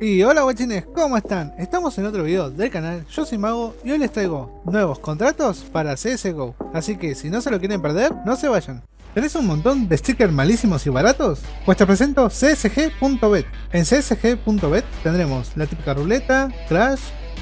Y hola guachines, ¿cómo están? Estamos en otro video del canal, yo soy Mago y hoy les traigo nuevos contratos para CSGO Así que si no se lo quieren perder, no se vayan ¿Tenés un montón de stickers malísimos y baratos? Pues te presento csg.bet En csg.bet tendremos la típica ruleta, crash,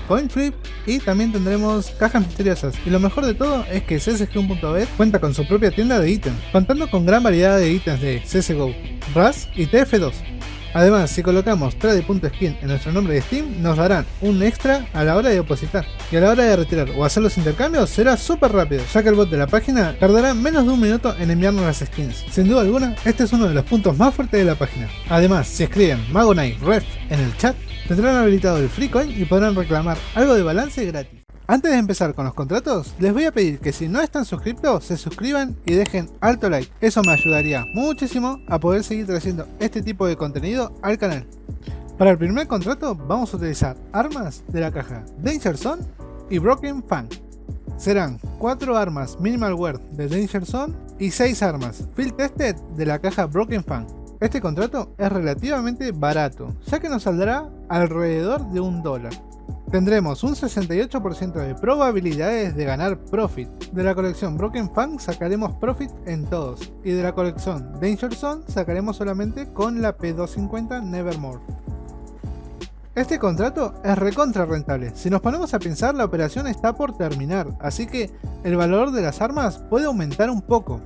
coin flip y también tendremos cajas misteriosas. Y lo mejor de todo es que csg.bet cuenta con su propia tienda de ítems, contando con gran variedad de ítems de CSGO, RAS y TF2. Además, si colocamos trade.skin en nuestro nombre de Steam, nos darán un extra a la hora de depositar. Y a la hora de retirar o hacer los intercambios será súper rápido, ya que el bot de la página tardará menos de un minuto en enviarnos las skins. Sin duda alguna, este es uno de los puntos más fuertes de la página. Además, si escriben Magonite Ref en el chat, tendrán habilitado el free coin y podrán reclamar algo de balance gratis. Antes de empezar con los contratos, les voy a pedir que si no están suscritos, se suscriban y dejen alto like. Eso me ayudaría muchísimo a poder seguir trayendo este tipo de contenido al canal. Para el primer contrato vamos a utilizar armas de la caja Danger Zone y Broken Fang. Serán 4 armas Minimal Wear de Danger Zone y 6 armas Field Tested de la caja Broken Fang. Este contrato es relativamente barato, ya que nos saldrá alrededor de un dólar. Tendremos un 68% de probabilidades de ganar Profit. De la colección Broken Fang sacaremos Profit en todos. Y de la colección Danger Zone sacaremos solamente con la P250 Nevermore. Este contrato es recontra rentable. Si nos ponemos a pensar, la operación está por terminar, así que el valor de las armas puede aumentar un poco.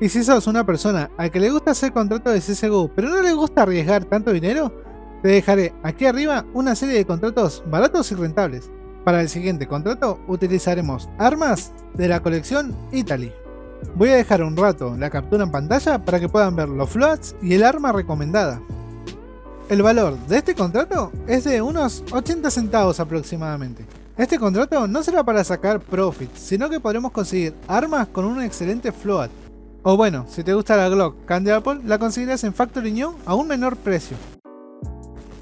Y si sos una persona a que le gusta hacer contratos de CSGO, pero no le gusta arriesgar tanto dinero, te dejaré aquí arriba una serie de contratos baratos y rentables. Para el siguiente contrato utilizaremos armas de la colección Italy. Voy a dejar un rato la captura en pantalla para que puedan ver los floats y el arma recomendada. El valor de este contrato es de unos 80 centavos aproximadamente. Este contrato no será para sacar profit, sino que podremos conseguir armas con un excelente float. O bueno, si te gusta la Glock Candy Apple, la conseguirás en Factory New a un menor precio.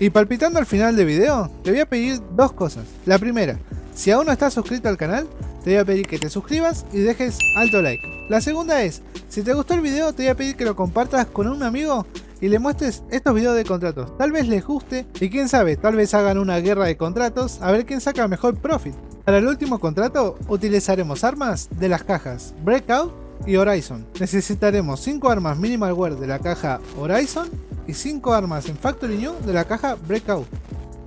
Y palpitando al final del video, te voy a pedir dos cosas. La primera, si aún no estás suscrito al canal, te voy a pedir que te suscribas y dejes alto like. La segunda es, si te gustó el video, te voy a pedir que lo compartas con un amigo y le muestres estos videos de contratos. Tal vez les guste y quién sabe, tal vez hagan una guerra de contratos a ver quién saca mejor profit. Para el último contrato utilizaremos armas de las cajas Breakout y Horizon. Necesitaremos 5 armas Minimal Wear de la caja Horizon y 5 armas en Factory New de la caja Breakout.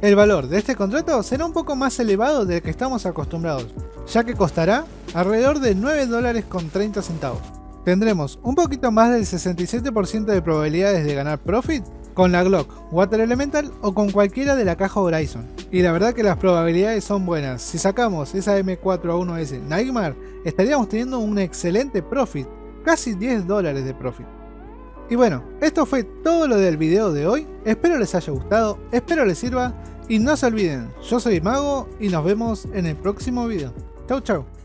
El valor de este contrato será un poco más elevado del que estamos acostumbrados, ya que costará alrededor de 9 dólares con 30 centavos. Tendremos un poquito más del 67% de probabilidades de ganar profit con la Glock, Water Elemental o con cualquiera de la caja Horizon. Y la verdad que las probabilidades son buenas. Si sacamos esa M4A1S Nightmare, estaríamos teniendo un excelente profit, casi 10 dólares de profit. Y bueno, esto fue todo lo del video de hoy, espero les haya gustado, espero les sirva y no se olviden, yo soy Mago y nos vemos en el próximo video. Chau chau.